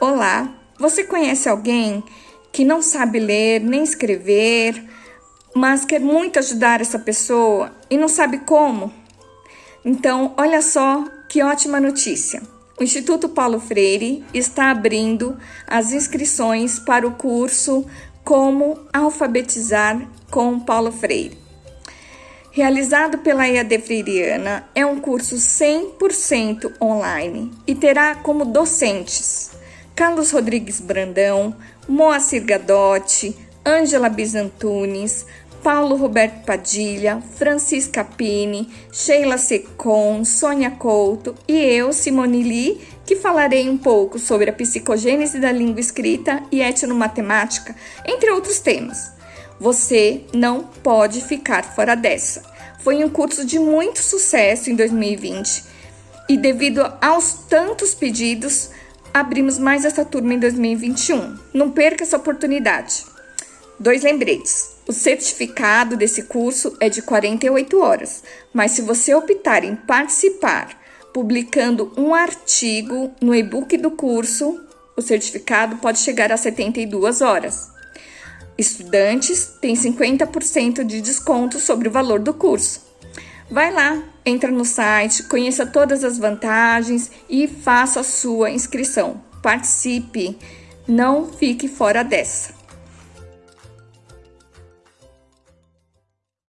Olá, você conhece alguém que não sabe ler nem escrever, mas quer muito ajudar essa pessoa e não sabe como? Então, olha só que ótima notícia! O Instituto Paulo Freire está abrindo as inscrições para o curso Como Alfabetizar com Paulo Freire. Realizado pela EAD Freiriana, é um curso 100% online e terá como docentes Carlos Rodrigues Brandão, Moacir Gadotti, Ângela Bizantunes, Paulo Roberto Padilha, Francisca Pini, Sheila Secon, Sônia Couto e eu, Simone Lee, que falarei um pouco sobre a psicogênese da língua escrita e etnomatemática, entre outros temas. Você não pode ficar fora dessa. Foi um curso de muito sucesso em 2020 e devido aos tantos pedidos, abrimos mais essa turma em 2021. Não perca essa oportunidade. Dois lembretes. O certificado desse curso é de 48 horas, mas se você optar em participar publicando um artigo no e-book do curso, o certificado pode chegar a 72 horas. Estudantes têm 50% de desconto sobre o valor do curso. Vai lá, entra no site, conheça todas as vantagens e faça a sua inscrição. Participe, não fique fora dessa.